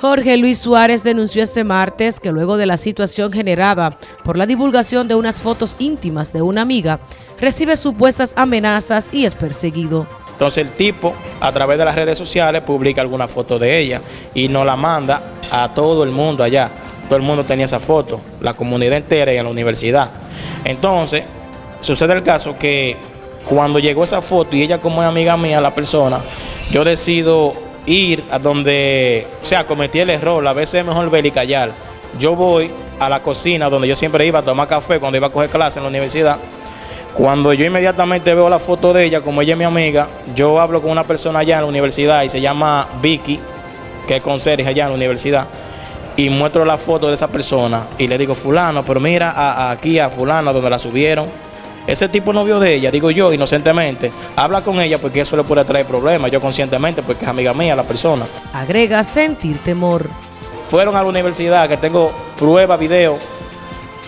Jorge Luis Suárez denunció este martes que luego de la situación generada por la divulgación de unas fotos íntimas de una amiga, recibe supuestas amenazas y es perseguido. Entonces el tipo a través de las redes sociales publica alguna foto de ella y nos la manda a todo el mundo allá. Todo el mundo tenía esa foto, la comunidad entera y en la universidad. Entonces sucede el caso que cuando llegó esa foto y ella como es amiga mía, la persona, yo decido ir a donde, o sea, cometí el error, a veces es mejor ver y callar. Yo voy a la cocina donde yo siempre iba a tomar café cuando iba a coger clase en la universidad. Cuando yo inmediatamente veo la foto de ella, como ella es mi amiga, yo hablo con una persona allá en la universidad y se llama Vicky, que es conserje allá en la universidad, y muestro la foto de esa persona y le digo, fulano, pero mira aquí a fulano donde la subieron ese tipo novio de ella, digo yo, inocentemente, habla con ella porque eso le puede traer problemas, yo conscientemente, porque es amiga mía la persona. Agrega sentir temor. Fueron a la universidad, que tengo prueba, video,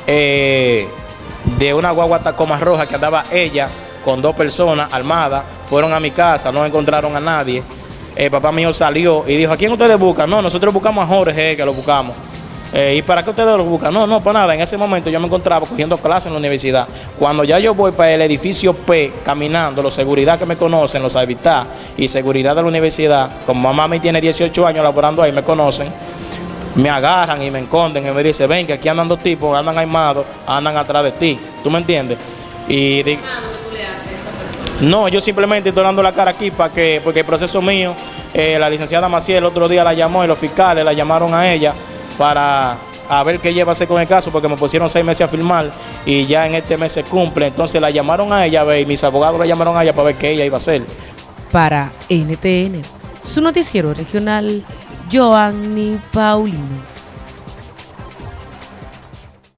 eh, de una guagua tacoma roja que andaba ella con dos personas armadas, fueron a mi casa, no encontraron a nadie. El papá mío salió y dijo, ¿a quién ustedes buscan? No, nosotros buscamos a Jorge, que lo buscamos. Eh, ¿Y para qué ustedes lo buscan? No, no, para nada. En ese momento yo me encontraba cogiendo clases en la universidad. Cuando ya yo voy para el edificio P, caminando, los seguridad que me conocen, los habitat y seguridad de la universidad, como mamá me tiene 18 años laborando ahí, me conocen, me agarran y me esconden y me dicen, ven que aquí andan dos tipos, andan armados, andan atrás de ti. ¿Tú me entiendes? Y no, yo simplemente estoy dando la cara aquí para que, porque el proceso mío, eh, la licenciada Maciel el otro día la llamó y los fiscales la llamaron a ella para a ver qué lleva a hacer con el caso, porque me pusieron seis meses a firmar y ya en este mes se cumple. Entonces la llamaron a ella y mis abogados la llamaron a ella para ver qué ella iba a hacer. Para NTN, su noticiero regional, Joanny Paulino.